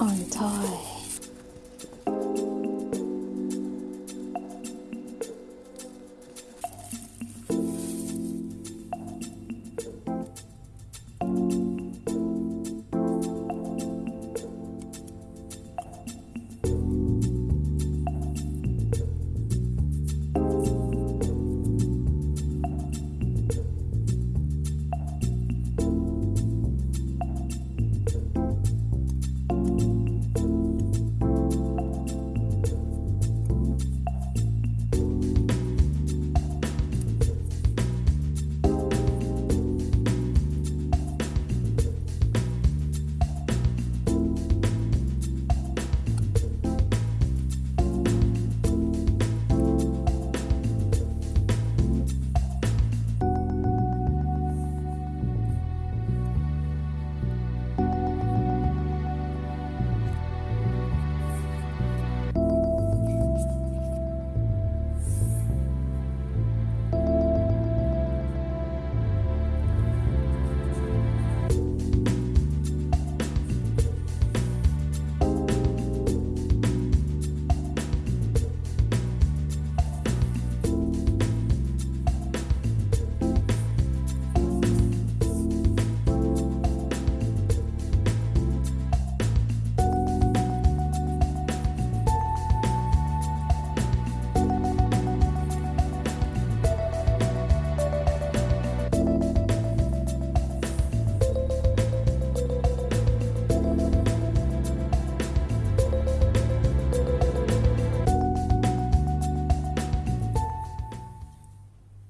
Untie.